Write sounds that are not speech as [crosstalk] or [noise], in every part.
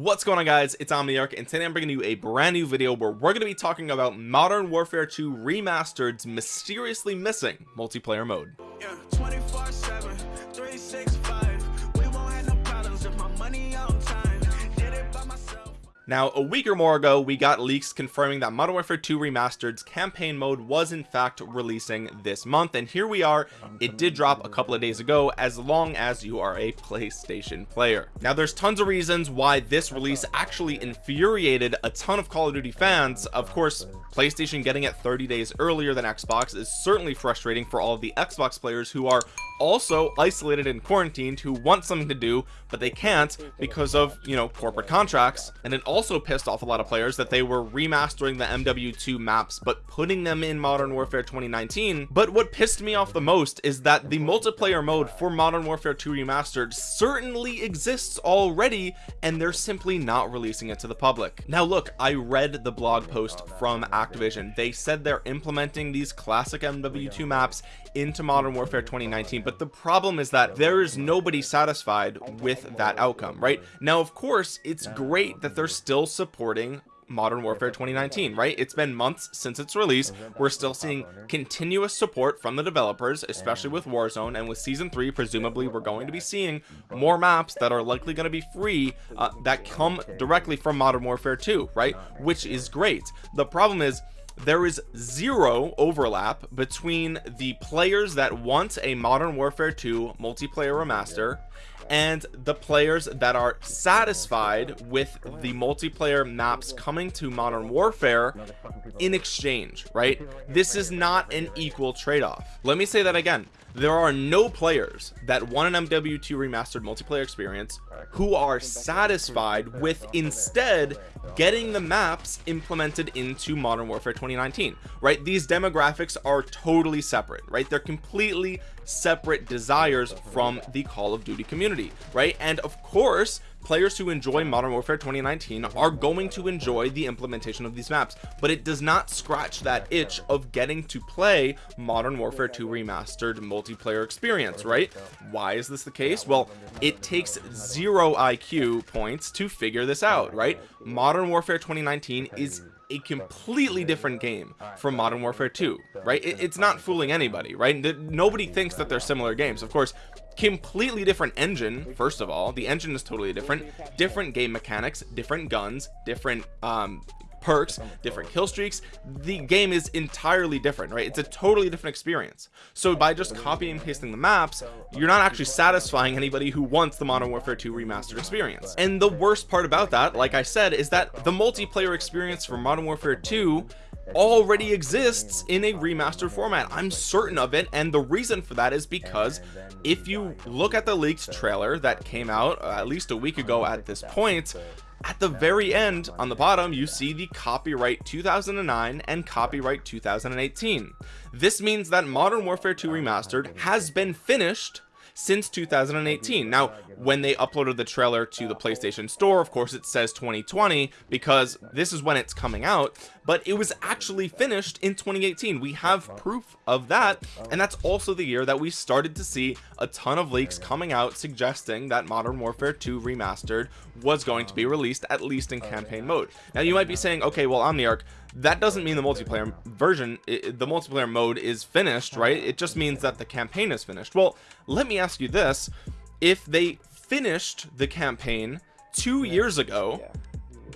what's going on guys? It's omniarch and today i'm bringing you a brand new video where we're going to be talking about modern warfare 2 remastered's mysteriously missing multiplayer mode Now, a week or more ago, we got leaks confirming that Modern Warfare 2 Remastered's campaign mode was in fact releasing this month. And here we are. It did drop a couple of days ago, as long as you are a PlayStation player. Now, there's tons of reasons why this release actually infuriated a ton of Call of Duty fans. Of course, PlayStation getting it 30 days earlier than Xbox is certainly frustrating for all of the Xbox players who are also isolated and quarantined who want something to do but they can't because of you know corporate contracts. And it also pissed off a lot of players that they were remastering the MW2 maps but putting them in Modern Warfare 2019 but what pissed me off the most is that the multiplayer mode for Modern Warfare 2 remastered certainly exists already and they're simply not releasing it to the public. Now look I read the blog post from Activision. They said they're implementing these classic MW2 maps into Modern Warfare 2019 but the problem is that there is nobody satisfied with that outcome right? Now of course it's great that they're still supporting modern warfare 2019 right? It's been months since its release. We're still seeing continuous support from the developers especially with warzone and with season three presumably we're going to be seeing more maps that are likely going to be free uh, that come directly from modern warfare 2 right? Which is great. The problem is there is zero overlap between the players that want a modern warfare 2 multiplayer remaster and the players that are satisfied with the multiplayer maps coming to modern warfare in exchange right? This is not an equal trade-off. Let me say that again. There are no players that want an MW2 remastered multiplayer experience who are satisfied with instead getting the maps implemented into modern warfare 2019 right? These demographics are totally separate right? They're completely separate desires from the call of duty community right? And of course players who enjoy modern warfare 2019 are going to enjoy the implementation of these maps but it does not scratch that itch of getting to play modern warfare 2 remastered multiplayer experience right? Why is this the case? Well it takes zero iq points to figure this out right? Modern warfare 2019 is a completely different game from modern warfare 2 right? it, it's not fooling anybody right? Nobody thinks that they're similar games. Of course completely different engine first of all. The engine is totally different. Different game mechanics different guns different um perks different kill streaks the game is entirely different right? It's a totally different experience. So by just copying and pasting the maps you're not actually satisfying anybody who wants the modern warfare 2 remastered experience. And the worst part about that like i said is that the multiplayer experience for modern warfare 2 already exists in a remastered format. I'm certain of it and the reason for that is because if you look at the leaked trailer that came out uh, at least a week ago at this point at the very end on the bottom you see the copyright 2009 and copyright 2018 this means that modern warfare 2 remastered has been finished since 2018 now when they uploaded the trailer to the PlayStation store of course it says 2020 because this is when it's coming out but it was actually finished in 2018 we have proof of that and that's also the year that we started to see a ton of leaks coming out suggesting that modern warfare 2 remastered was going to be released at least in campaign mode. Now you might be saying okay well omniarch that doesn't mean the multiplayer version it, the multiplayer mode is finished right? It just means that the campaign is finished. Well let me ask you this. If they finished the campaign two years ago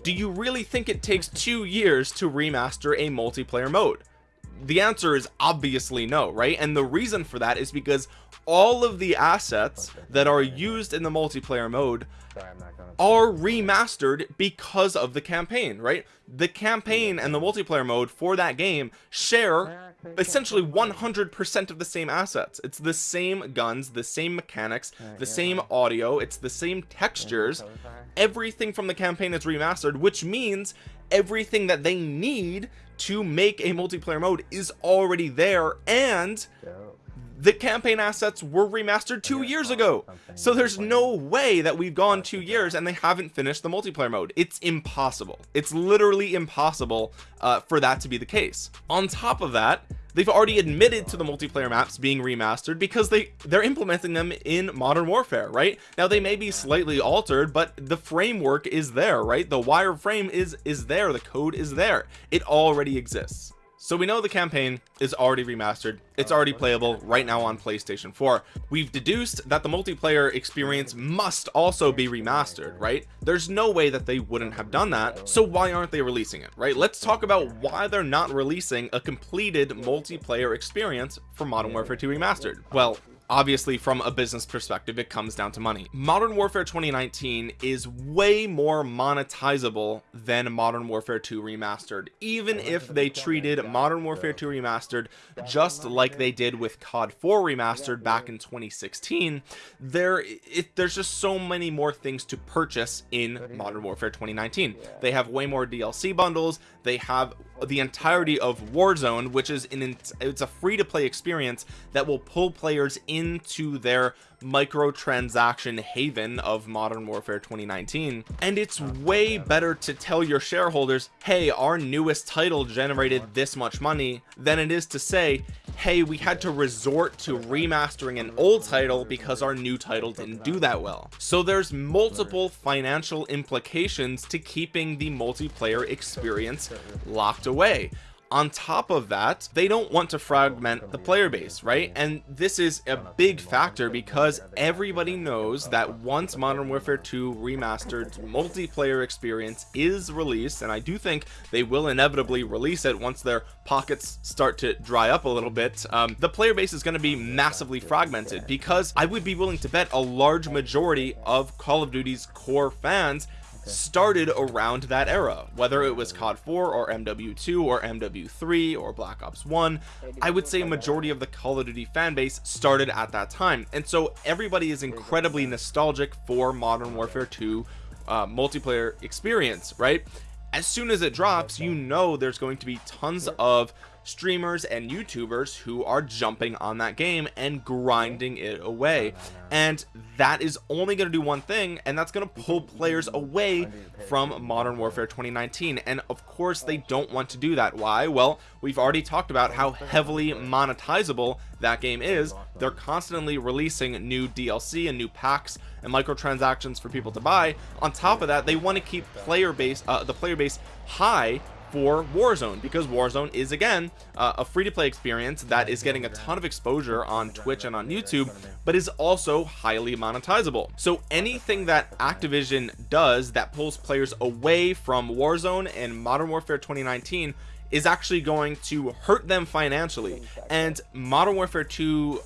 do you really think it takes two years to remaster a multiplayer mode? The answer is obviously no right? And the reason for that is because all of the assets that are used in the multiplayer mode are remastered because of the campaign right? The campaign and the multiplayer mode for that game share essentially 100% of the same assets. It's the same guns the same mechanics the same audio it's the same textures. Everything from the campaign is remastered which means everything that they need to make a multiplayer mode is already there and the campaign assets were remastered two years ago. so there's no way that we've gone two years and they haven't finished the multiplayer mode. It's impossible. It's literally impossible uh, for that to be the case. On top of that they've already admitted to the multiplayer maps being remastered because they they're implementing them in modern warfare right? Now they may be slightly altered but the framework is there right? The wireframe is is there. The code is there. It already exists so we know the campaign is already remastered. It's already playable right now on PlayStation 4 we've deduced that the multiplayer experience must also be remastered right? There's no way that they wouldn't have done that so why aren't they releasing it right? Let's talk about why they're not releasing a completed multiplayer experience for Modern Warfare 2 remastered. Well obviously from a business perspective it comes down to money. Modern warfare 2019 is way more monetizable than modern warfare 2 remastered even if they treated modern warfare 2 remastered just like they did with cod 4 remastered back in 2016 there it, there's just so many more things to purchase in modern warfare 2019 they have way more dlc bundles. They have the entirety of warzone which is an it's a free-to-play experience that will pull players into their microtransaction haven of modern warfare 2019 and it's way better to tell your shareholders hey our newest title generated this much money than it is to say hey we had to resort to remastering an old title because our new title didn't do that well. So there's multiple financial implications to keeping the multiplayer experience locked away on top of that they don't want to fragment the player base right? And this is a big factor because everybody knows that once modern warfare 2 remastered multiplayer experience is released and i do think they will inevitably release it once their pockets start to dry up a little bit. Um, the player base is going to be massively fragmented because i would be willing to bet a large majority of call of duty's core fans started around that era whether it was cod 4 or mw2 or mw3 or black ops 1 i would say a majority of the call of duty fan base started at that time. And so everybody is incredibly nostalgic for modern warfare 2 uh, multiplayer experience right? As soon as it drops you know there's going to be tons of streamers and youtubers who are jumping on that game and grinding it away. And that is only going to do one thing and that's going to pull players away from modern warfare 2019 and of course they don't want to do that. Why? Well we've already talked about how heavily monetizable that game is. They're constantly releasing new dlc and new packs and microtransactions for people to buy. On top of that they want to keep player base uh, the player base high for Warzone because Warzone is again uh, a free-to-play experience that is getting a ton of exposure on Twitch and on YouTube but is also highly monetizable. So anything that Activision does that pulls players away from Warzone and Modern Warfare 2019 is actually going to hurt them financially. And Modern Warfare 2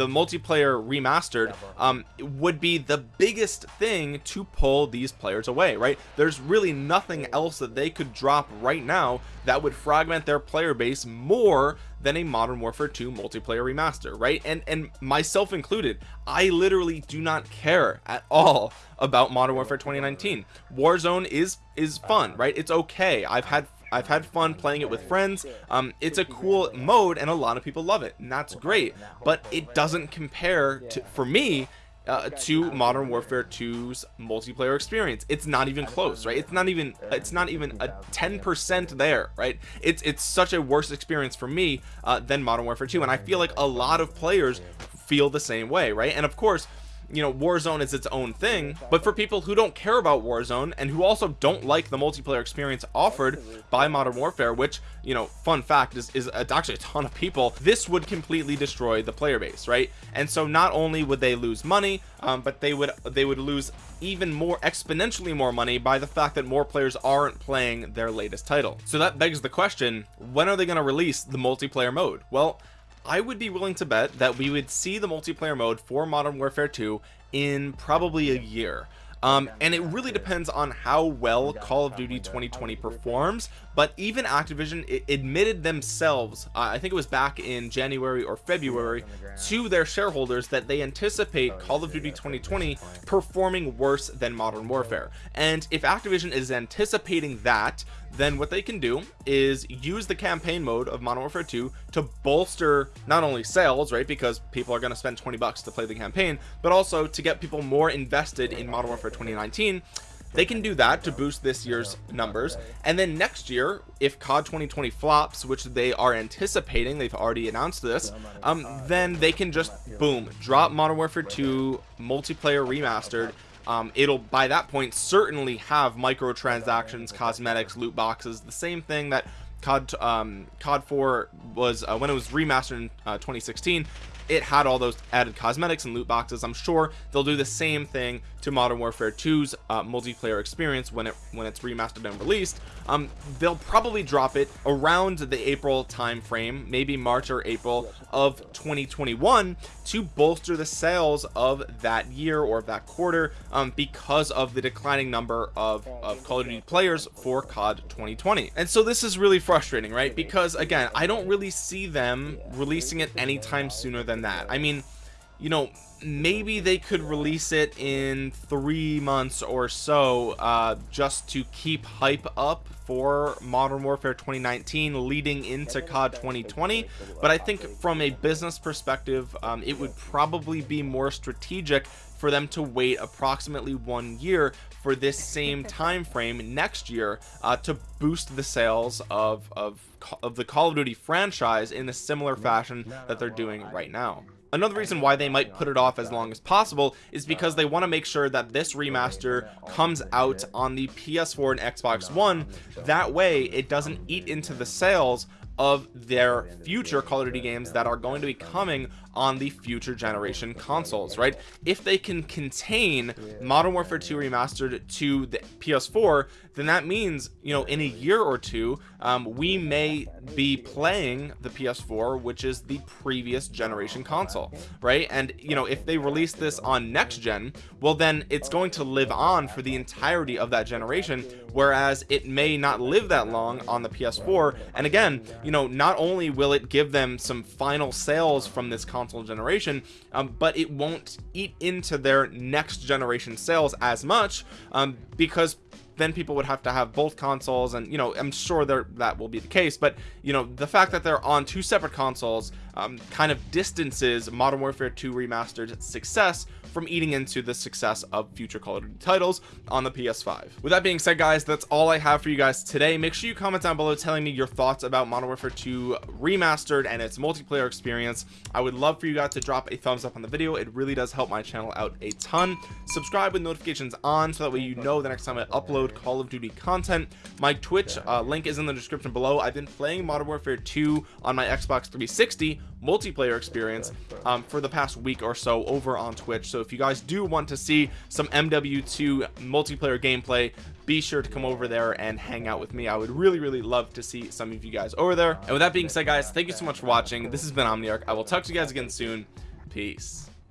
the multiplayer remastered um, would be the biggest thing to pull these players away right? There's really nothing else that they could drop right now that would fragment their player base more than a modern warfare 2 multiplayer remaster right? And and myself included i literally do not care at all about modern warfare 2019 warzone is is fun right? It's okay. I've had I've had fun playing it with friends. Um it's a cool mode and a lot of people love it and that's great. But it doesn't compare to for me uh, to modern warfare 2's multiplayer experience. It's not even close right? It's not even it's not even a 10 percent there right? It's it's such a worse experience for me uh, than modern warfare 2 and i feel like a lot of players feel the same way right? And of course you know Warzone is its own thing but for people who don't care about Warzone and who also don't like the multiplayer experience offered by Modern Warfare which you know fun fact is, is actually a ton of people this would completely destroy the player base right? And so not only would they lose money um, but they would they would lose even more exponentially more money by the fact that more players aren't playing their latest title. So that begs the question when are they going to release the multiplayer mode? Well I would be willing to bet that we would see the multiplayer mode for Modern Warfare 2 in probably a year. Um, and it really depends on how well Call of Duty 2020 performs but even Activision admitted themselves uh, I think it was back in January or February to their shareholders that they anticipate Call of Duty 2020 performing worse than Modern Warfare. and if Activision is anticipating that then what they can do is use the campaign mode of Modern Warfare 2 to bolster not only sales right because people are going to spend 20 bucks to play the campaign but also to get people more invested in Modern Warfare 2019 they can do that to boost this year's numbers. And then next year if cod 2020 flops which they are anticipating they've already announced this um then they can just boom drop modern warfare 2 multiplayer remastered um, it'll by that point certainly have microtransactions cosmetics loot boxes the same thing that COD um, COD 4 was uh, when it was remastered in uh, 2016 it had all those added cosmetics and loot boxes I'm sure they'll do the same thing to Modern Warfare 2's uh, multiplayer experience when it when it's remastered and released. Um, they'll probably drop it around the April time frame maybe March or April of 2021 to bolster the sales of that year or that quarter um, because of the declining number of, of Call of Duty players for COD 2020 and so this is really frustrating right? Because again I don't really see them releasing it anytime sooner than that. I mean you know maybe they could release it in three months or so uh, just to keep hype up for modern warfare 2019 leading into cod 2020 but i think from a business perspective um, it would probably be more strategic for them to wait approximately one year for this same [laughs] time frame next year uh, to boost the sales of, of of the call of duty franchise in a similar fashion that they're doing right now Another reason why they might put it off as long as possible is because they want to make sure that this remaster comes out on the PS4 and Xbox One. That way it doesn't eat into the sales of their future Call of Duty games that are going to be coming on the future generation consoles right? If they can contain Modern Warfare 2 remastered to the PS4 then that means you know in a year or two um, we may be playing the PS4 which is the previous generation console right? And you know if they release this on next gen well then it's going to live on for the entirety of that generation whereas it may not live that long on the PS4 and again you know not only will it give them some final sales from this console generation um, but it won't eat into their next generation sales as much um, because then people would have to have both consoles and you know I'm sure there that will be the case but you know the fact that they're on two separate consoles um, kind of distances Modern Warfare 2 remastered success from eating into the success of future Call of Duty titles on the PS5 with that being said guys that's all I have for you guys today. Make sure you comment down below telling me your thoughts about Modern Warfare 2 remastered and its multiplayer experience. I would love for you guys to drop a thumbs up on the video. It really does help my channel out a ton. Subscribe with notifications on so that way you know the next time I upload Call of Duty content. My Twitch uh, link is in the description below. I've been playing Modern Warfare 2 on my Xbox 360 multiplayer experience um, for the past week or so over on Twitch. So if you guys do want to see some MW2 multiplayer gameplay be sure to come over there and hang out with me. I would really really love to see some of you guys over there. And with that being said guys thank you so much for watching. This has been Omniarch. I will talk to you guys again soon. Peace